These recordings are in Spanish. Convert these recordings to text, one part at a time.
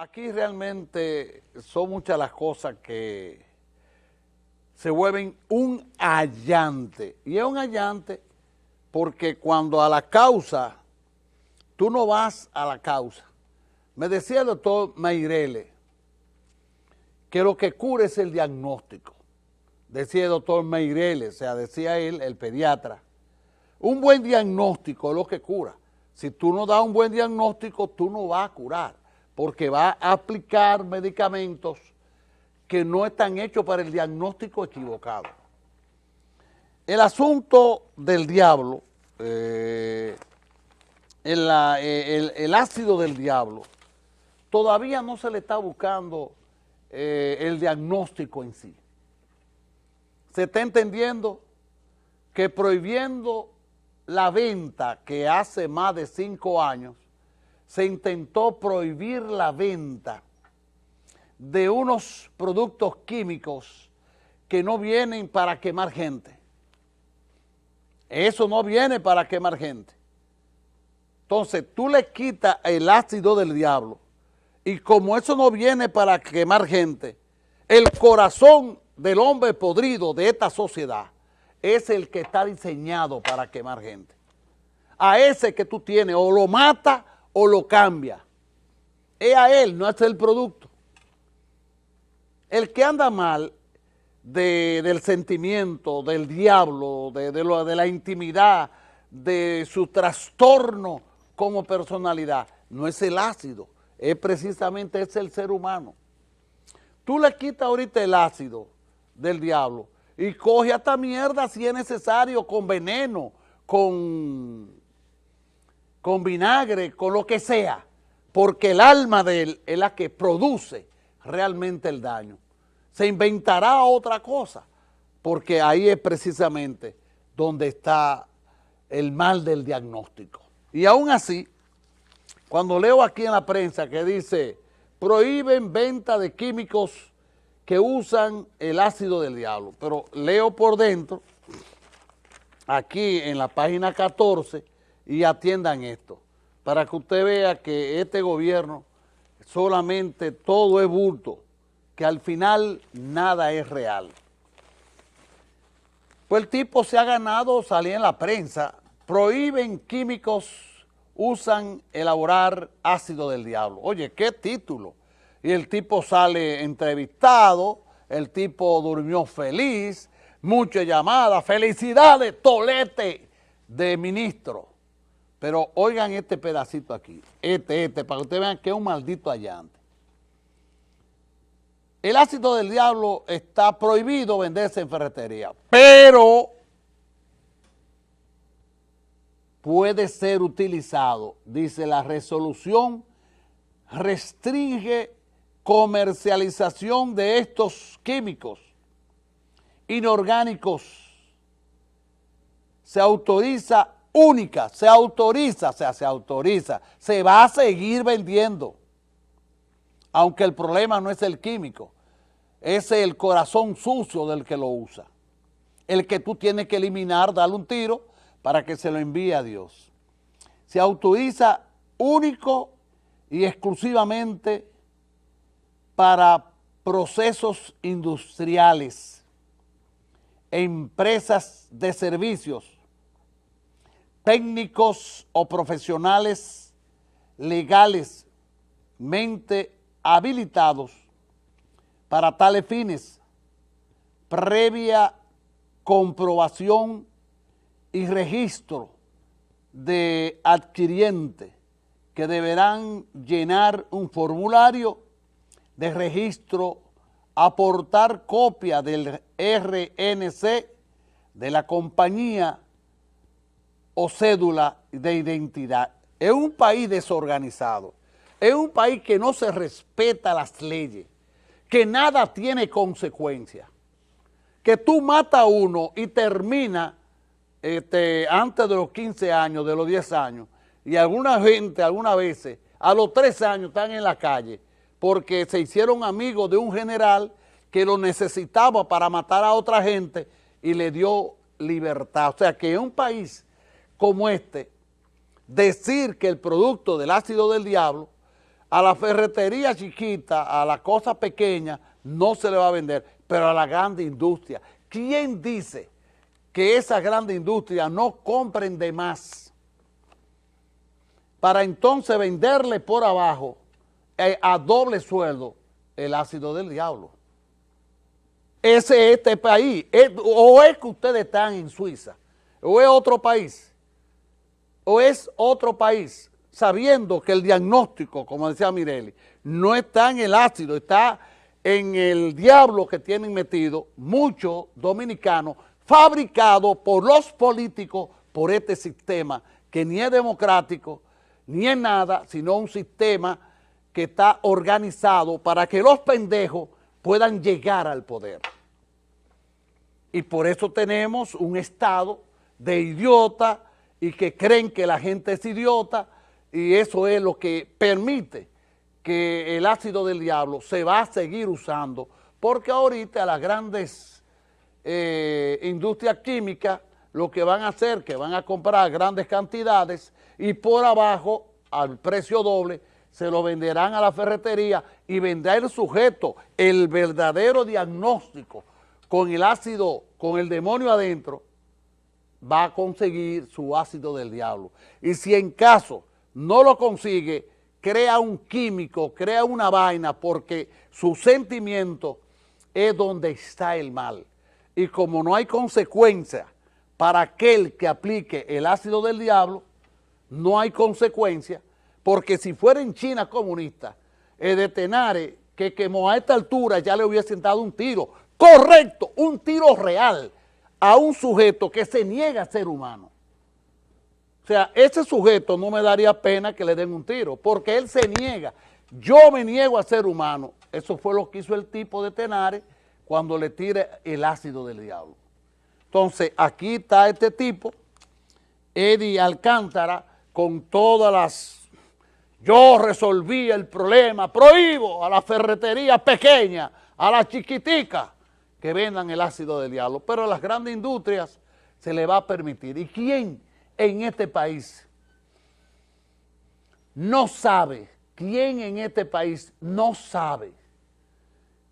aquí realmente son muchas las cosas que se vuelven un allante. Y es un allante porque cuando a la causa, tú no vas a la causa. Me decía el doctor Meirele que lo que cura es el diagnóstico. Decía el doctor Meirele, o sea, decía él, el pediatra. Un buen diagnóstico es lo que cura. Si tú no das un buen diagnóstico, tú no vas a curar, porque va a aplicar medicamentos que no están hechos para el diagnóstico equivocado. El asunto del diablo, eh, eh, el, ácido del diablo, todavía no se le está buscando eh, el diagnóstico en sí. Se está entendiendo que prohibiendo la venta que hace más de cinco años se intentó prohibir la venta de unos productos químicos que no vienen para quemar gente. Eso no viene para quemar gente. Entonces, tú le quitas el ácido del diablo y como eso no viene para quemar gente, el corazón del hombre podrido de esta sociedad es el que está diseñado para quemar gente. A ese que tú tienes o lo mata o lo cambia. Es a él, no es el producto. El que anda mal del sentimiento, del diablo, de, de la intimidad, de su trastorno como personalidad, no es el ácido, es precisamente es el ser humano. Tú le quitas ahorita el ácido del diablo y coge hasta mierda si es necesario, con veneno, con, con vinagre, con lo que sea, porque el alma de él es la que produce realmente el daño. Se inventará otra cosa, porque ahí es precisamente donde está el mal del diagnóstico. Y aún así, cuando leo aquí en la prensa que dice, prohíben venta de químicos que usan el ácido del diablo. Pero leo por dentro, aquí en la página 14, y atiendan esto, para que usted vea que este gobierno solamente todo es bulto, que al final nada es real. Pues el tipo se ha ganado, salía en la prensa, prohíben químicos, usan elaborar ácido del diablo. Oye, ¿qué título? y el tipo sale entrevistado, el tipo durmió feliz, muchas llamadas, felicidades, tolete de ministro. Pero oigan este pedacito aquí, este, este, para que ustedes vean que es un maldito allante. El ácido del diablo está prohibido venderse en ferretería, pero puede ser utilizado, dice la resolución, restringe comercialización de estos químicos inorgánicos se autoriza única, se autoriza, o sea, se autoriza, se va a seguir vendiendo, aunque el problema no es el químico, es el corazón sucio del que lo usa, el que tú tienes que eliminar, darle un tiro para que se lo envíe a Dios. Se autoriza único y exclusivamente para procesos industriales, empresas de servicios, técnicos o profesionales legales mente habilitados para tales fines, previa comprobación y registro de adquiriente que deberán llenar un formulario de registro, aportar copia del RNC de la compañía o cédula de identidad. Es un país desorganizado, es un país que no se respeta las leyes, que nada tiene consecuencia, que tú matas a uno y termina este, antes de los 15 años, de los 10 años, y alguna gente, algunas veces, a los 3 años están en la calle, porque se hicieron amigos de un general que lo necesitaba para matar a otra gente y le dio libertad. O sea que en un país como este, decir que el producto del ácido del diablo A la ferretería chiquita, a la cosa pequeña, no se le va a vender, pero a la grande industria. ¿Quién dice que esa grande industria no compren de más para entonces venderle por abajo eh, a doble sueldo el ácido del diablo? Ese es este país. o es que ustedes están en Suiza, o es otro país, o es otro país sabiendo que el diagnóstico, como decía Mireli, no está en el ácido, está en el diablo que tienen metido muchos dominicanos fabricados por los políticos por este sistema que ni es democrático, ni es nada, sino un sistema que está organizado para que los pendejos puedan llegar al poder. Y por eso tenemos un estado de idiota y que creen que la gente es idiota, y eso es lo que permite que el ácido del diablo se va a seguir usando, porque ahorita las grandes eh, industrias químicas lo que van a hacer, que van a comprar grandes cantidades y por abajo, al precio doble, se lo venderán a la ferretería y vendrá el sujeto, el verdadero diagnóstico con el ácido, con el demonio adentro, va a conseguir su ácido del diablo. Y si en caso no lo consigue, crea un químico, crea una vaina porque su sentimiento es donde está el mal. Y como no hay consecuencia para aquel que aplique el ácido del diablo, no hay consecuencia, porque si fuera en China comunista, el de Tenare, que quemó a esta altura, ya le hubiese dado un tiro, correcto, un tiro real a un sujeto que se niega a ser humano. O sea, ese sujeto no me daría pena que le den un tiro, porque él se niega. Yo me niego a ser humano. Eso fue lo que hizo el tipo de Tenares cuando le tire el ácido del diablo. Entonces, aquí está este tipo, Eddie Alcántara, con todas las... Yo resolví el problema, prohíbo a la ferretería pequeña, a la chiquitica, que vendan el ácido del diablo, pero a las grandes industrias se le va a permitir. ¿Y quién en este país no sabe, quién en este país no sabe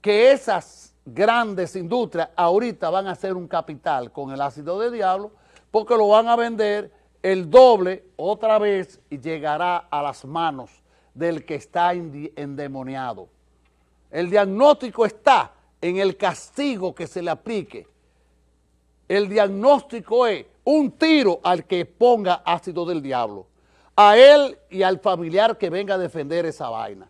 que esas grandes industrias ahorita van a hacer un capital con el ácido de diablo porque lo van a vender el doble otra vez y llegará a las manos del que está endemoniado. El diagnóstico está en el castigo que se le aplique. El diagnóstico es un tiro al que ponga ácido del diablo, a él y al familiar que venga a defender esa vaina.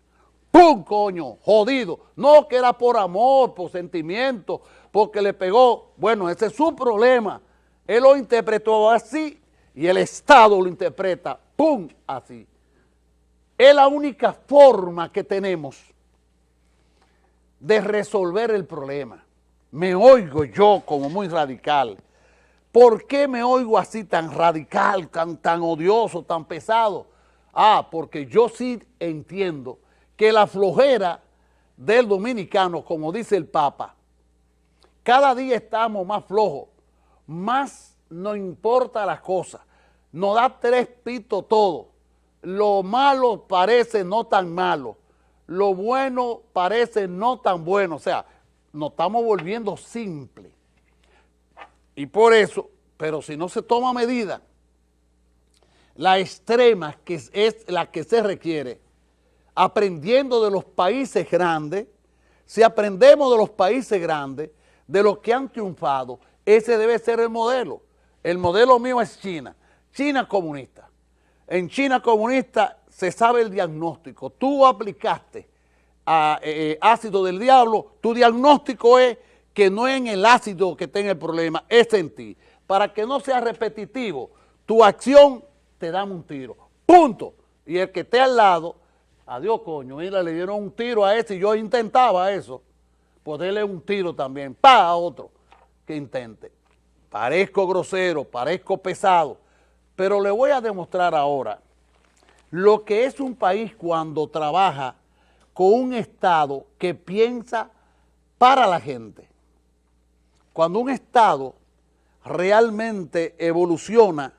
¡Pum, coño! Jodido. No que era por amor, por sentimiento, porque le pegó. Bueno, ese es su problema. Él lo interpretó así y el Estado lo interpreta, ¡pum!, así. Es la única forma que tenemos de resolver el problema. Me oigo yo como muy radical, ¿Por qué me oigo así tan radical, tan, tan odioso, tan pesado? Ah, porque yo sí entiendo que la flojera del dominicano, como dice el Papa, cada día estamos más flojos, más nos importa las cosas, nos da tres pitos todo. Lo malo parece no tan malo, lo bueno parece no tan bueno, o sea, nos estamos volviendo simples. Y por eso, pero si no se toma medida, la extrema que es la que se requiere, aprendiendo de los países grandes, si aprendemos de los países grandes, de los que han triunfado, ese debe ser el modelo. El modelo mío es China, China comunista. En China comunista se sabe el diagnóstico. Tú aplicaste a, eh, eh, ácido del diablo, tu diagnóstico es que no es en el ácido que tenga el problema, es en ti. Para que no sea repetitivo, tu acción te da un tiro. Punto. Y el que esté al lado, adiós coño, mira, le dieron un tiro a ese y yo intentaba eso, poderle un tiro también, pa, otro que intente. Parezco grosero, parezco pesado, pero le voy a demostrar ahora lo que es un país cuando trabaja con un Estado que piensa para la gente. Cuando un Estado realmente evoluciona,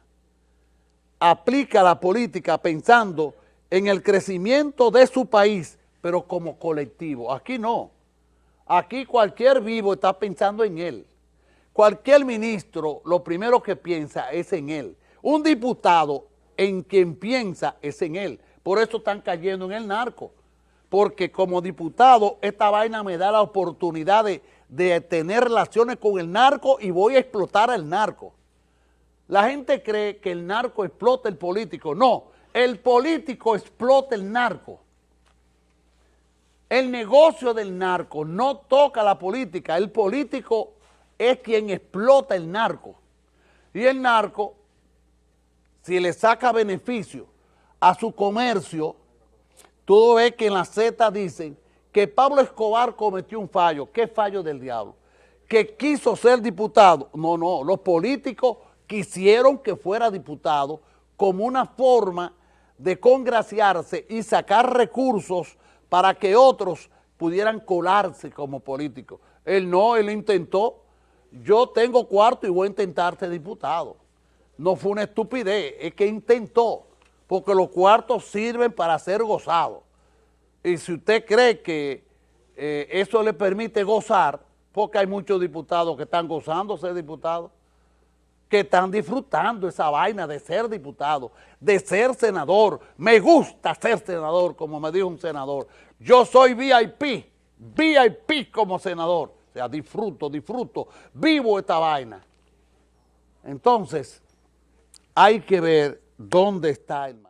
aplica la política pensando en el crecimiento de su país, pero como colectivo. Aquí no. Aquí cualquier vivo está pensando en él. Cualquier ministro lo primero que piensa es en él. Un diputado en quien piensa es en él. Por eso están cayendo en el narco. Porque como diputado esta vaina me da la oportunidad de, de tener relaciones con el narco y voy a explotar al narco. La gente cree que el narco explota el político. No, el político explota el narco. El negocio del narco no toca la política, el político es quien explota el narco. Y el narco, si le saca beneficio a su comercio, tú ves que en la Z dicen que Pablo Escobar cometió un fallo. ¿Qué fallo del diablo? Que quiso ser diputado. No, no, los políticos quisieron que fuera diputado como una forma de congraciarse y sacar recursos para que otros pudieran colarse como políticos. Él no, él intentó, yo tengo cuarto y voy a intentar ser diputado. No fue una estupidez, es que intentó, porque los cuartos sirven para ser gozados. Y si usted cree que eh, eso le permite gozar, porque hay muchos diputados que están gozando ser diputados, que están disfrutando esa vaina de ser diputado, de ser senador. Me gusta ser senador, como me dijo un senador. Yo soy VIP, VIP como senador. O sea, disfruto, disfruto, vivo esta vaina. Entonces, hay que ver dónde está el